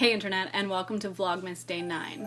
Hey Internet, and welcome to Vlogmas Day 9.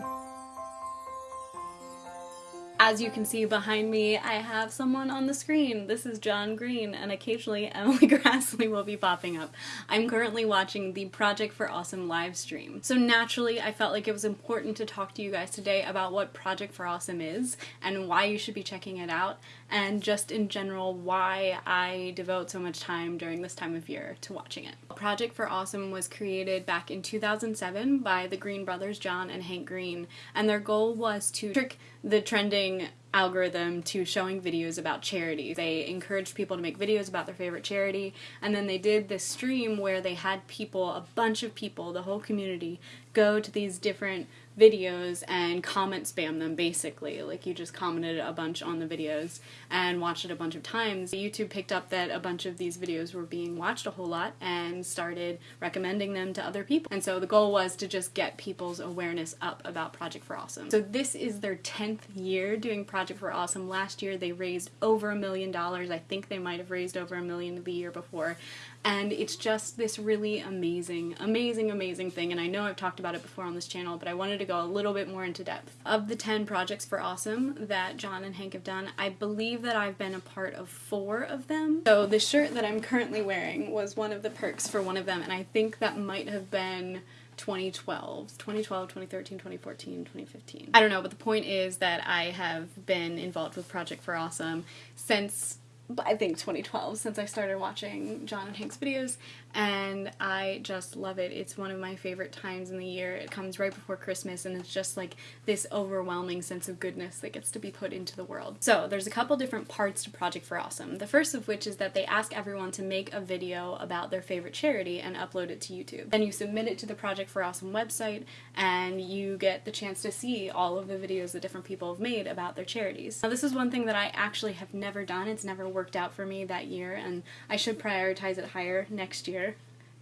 As you can see behind me, I have someone on the screen. This is John Green, and occasionally Emily Graslie will be popping up. I'm currently watching the Project for Awesome live stream. So naturally, I felt like it was important to talk to you guys today about what Project for Awesome is, and why you should be checking it out, and just in general, why I devote so much time during this time of year to watching it. Project for Awesome was created back in 2007 by the Green brothers, John and Hank Green, and their goal was to trick the trending algorithm to showing videos about charities. They encouraged people to make videos about their favorite charity, and then they did this stream where they had people, a bunch of people, the whole community, go to these different videos and comment spam them basically. Like you just commented a bunch on the videos and watched it a bunch of times. Youtube picked up that a bunch of these videos were being watched a whole lot and started recommending them to other people. And so the goal was to just get people's awareness up about project for awesome. So this is their 10th year doing project for awesome. Last year they raised over a million dollars. I think they might have raised over a million the year before and it's just this really amazing, amazing, amazing thing. And I know I've talked about it before on this channel, but I wanted to go a little bit more into depth. Of the 10 projects for Awesome that John and Hank have done, I believe that I've been a part of four of them. So the shirt that I'm currently wearing was one of the perks for one of them, and I think that might have been 2012, 2012, 2013, 2014, 2015. I don't know, but the point is that I have been involved with Project for Awesome since I think 2012 since I started watching John and Hank's videos and I just love it. It's one of my favorite times in the year. It comes right before Christmas and it's just like this overwhelming sense of goodness that gets to be put into the world. So there's a couple different parts to Project for Awesome. The first of which is that they ask everyone to make a video about their favorite charity and upload it to YouTube. Then you submit it to the Project for Awesome website and you get the chance to see all of the videos that different people have made about their charities. Now this is one thing that I actually have never done. It's never worked out for me that year and I should prioritize it higher next year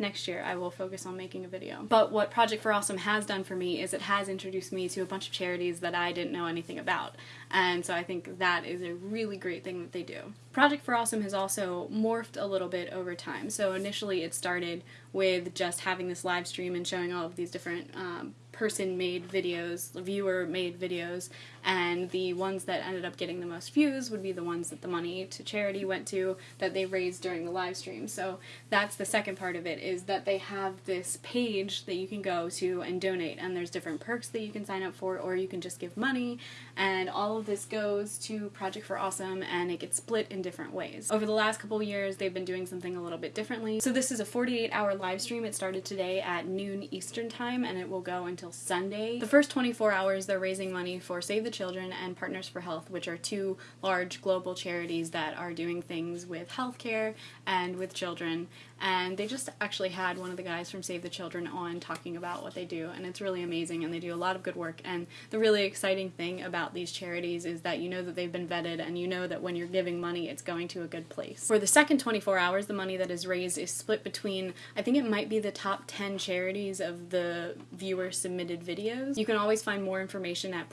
next year I will focus on making a video. But what Project for Awesome has done for me is it has introduced me to a bunch of charities that I didn't know anything about. And so I think that is a really great thing that they do. Project for Awesome has also morphed a little bit over time. So initially it started with just having this live stream and showing all of these different um, person made videos, viewer made videos, and the ones that ended up getting the most views would be the ones that the money to charity went to that they raised during the live stream. So that's the second part of it is that they have this page that you can go to and donate and there's different perks that you can sign up for or you can just give money and all of this goes to Project for Awesome and it gets split in different ways. Over the last couple years they've been doing something a little bit differently. So this is a 48 hour live stream. It started today at noon Eastern time and it will go until Sunday. The first 24 hours they're raising money for Save the Children and Partners for Health, which are two large global charities that are doing things with healthcare and with children. And they just actually had one of the guys from Save the Children on talking about what they do, and it's really amazing, and they do a lot of good work. And the really exciting thing about these charities is that you know that they've been vetted, and you know that when you're giving money, it's going to a good place. For the second 24 hours, the money that is raised is split between, I think it might be the top 10 charities of the viewer submitted videos. You can always find more information at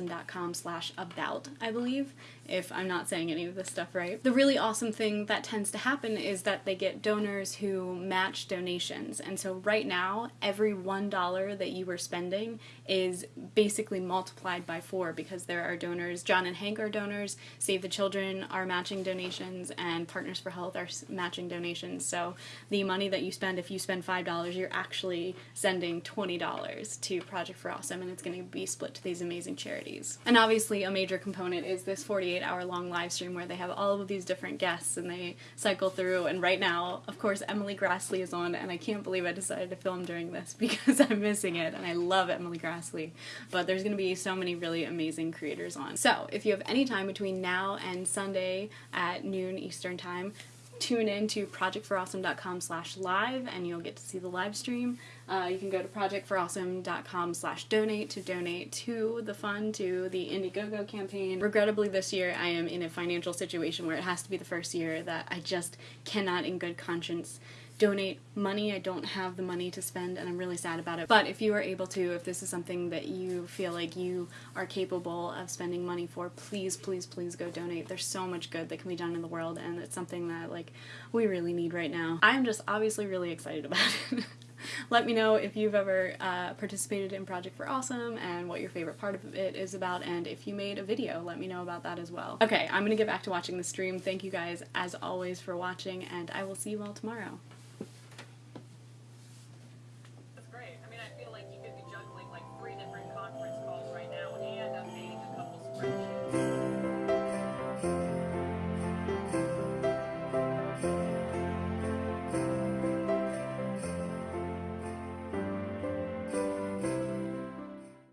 projectforawesome.com slash about, I believe, if I'm not saying any of this stuff right. The really awesome thing that tends to happen is that they get donors who match donations. And so right now, every $1 that you were spending is basically multiplied by four because there are donors, John and Hank are donors, Save the Children are matching donations, and Partners for Health are matching donations. So the money that you spend, if you spend $5, you're actually sending $20 to Project for Awesome, and it's going to be split to these amazing charities. And obviously a major component is this 48 hour long live stream where they have all of these different guests and they cycle through, and right now, of course, Emily Graslie is on, and I can't believe I decided to film during this because I'm missing it, and I love Emily Graslie but there's going to be so many really amazing creators on. So if you have any time between now and Sunday at noon Eastern Time, tune in to projectforawesome.com slash live and you'll get to see the live stream. Uh, you can go to projectforawesome.com slash donate to donate to the fund, to the Indiegogo campaign. Regrettably this year I am in a financial situation where it has to be the first year that I just cannot in good conscience donate money. I don't have the money to spend and I'm really sad about it. But if you are able to, if this is something that you feel like you are capable of spending money for, please, please, please go donate. There's so much good that can be done in the world and it's something that like we really need right now. I'm just obviously really excited about it. Let me know if you've ever uh, participated in Project for Awesome and what your favorite part of it is about, and if you made a video, let me know about that as well. Okay, I'm gonna get back to watching the stream. Thank you guys, as always, for watching, and I will see you all tomorrow.